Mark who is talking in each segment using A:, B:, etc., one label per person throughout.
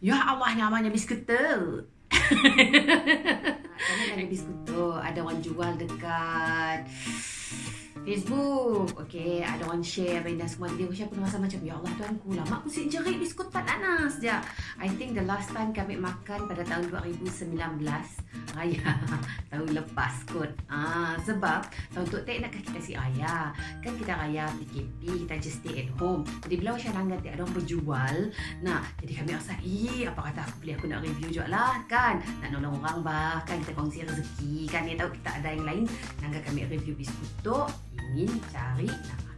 A: Ya Allah namanya biskuter. Kami ada biskuter. Ada orang jual dekat Facebook. Okay, ada orang share apa semua. Dia siapa pun rasa macam, Ya Allah Tuhan ku lama aku si jerit biskut Pak Nanas je. I think the last time kami makan pada tahun 2019. Raya tahun lepas kot. Ah, sebab tahun tu tak nak kita si ayah. Kan kita raya PKP, kita just stay at home. Jadi bila macam nangga ada orang berjual. Nah, jadi kami rasa, "Ih, apa kata aku beli aku nak review juga lah kan. Nak nolong orang bah, kan kita kongsi rezeki kan. Dia tahu kita ada yang lain. Nangga kami review biskut tu ingin cari nak?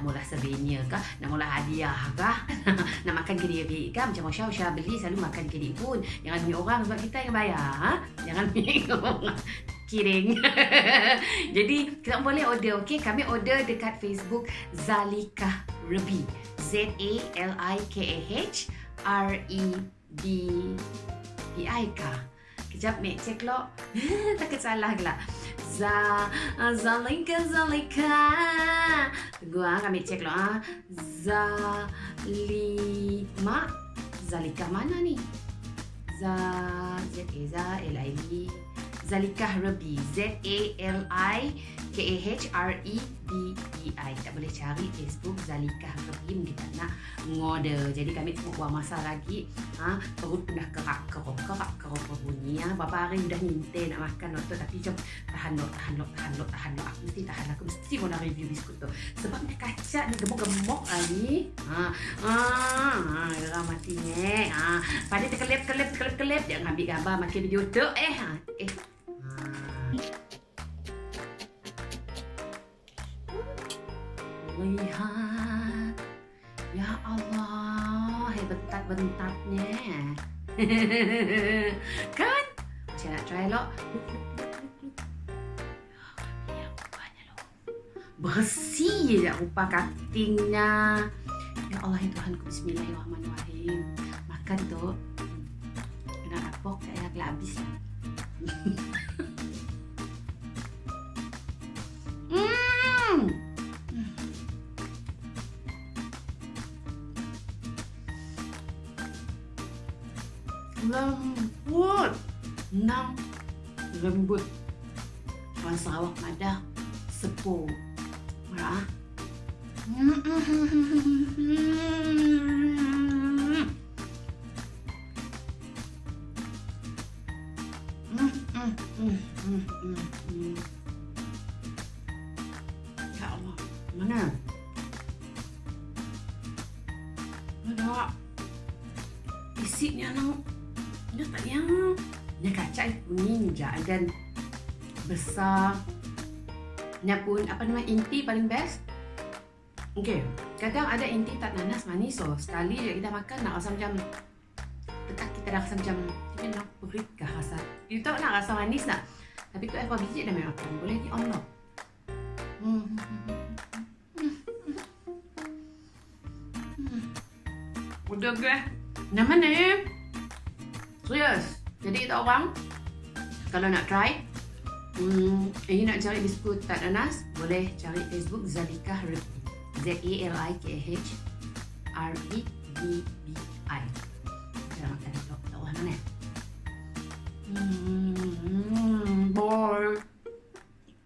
A: Nak mula souvenir kah? Nak mula hadiah kah? nak makan ke diri kah? Macam Masya Masya beli selalu makan ke diri pun. Jangan beli orang sebab kita yang bayar. Ha? Jangan beli orang. Kiring. Jadi, kita boleh order, okey? Kami order dekat Facebook Zalika Rebi. Z-A-L-I-K-A-H R-E-B-B-I-K. Kejap, Mek. Cek lo. Takut salah gelap. Za Zalika Zalika Tunggu ah kami cek lo ah Zalima Zalika mana ni? Za Z A Z L I. B Zalika Rabi Z A L I K-A-H-R-E-B-E-I Tak boleh cari Facebook Zalika Rahim Kita nak ngorder Jadi kami tengok buang masa lagi ha, Perut pun dah kerak-kerok Kerak-kerok berbunyi ha. Berapa hari dah minta nak makan waktu Tapi macam tahan lok, tahan lok, tahan lok, tahan lok Aku mesti tahan Aku mesti mau nak review biskut tu Sebab dia kacak Dia gemuk-gemuk lagi ha. Ha. Ha. Mati ni ha. Pada terkelip-kelip Kelip-kelip Dia ambil gambar Makin video tu Eh ha. Eh lihat Ya Allah Bentat-bentatnya Kan? Saya nak try lo Bersih je rupa katingnya. Ya Allah ya Tuhanku Bismillahirrahmanirrahim. Makan tu Kena rapok kayak habis lembut enam lembut orang Sarawak ada sepuh merah. Ya Allah, mana? Ada isinya nang dia tak yang dia kacang kuning jagan besar ni pun apa nama inti paling best Okey, kadang ada inti tak nanas manis so sekali je kita makan nak rasa macam dekat kita dah rasa macam kita nak perit ke rasa kita tak nak rasa manis nak tapi tu apa biji dah memang boleh di on lock hmm. Udah ke? Nama ni? Jadi kita orang kalau nak try hmm, ingin nak cari biskut tak nanas boleh cari Facebook Zalika Rebi. Z A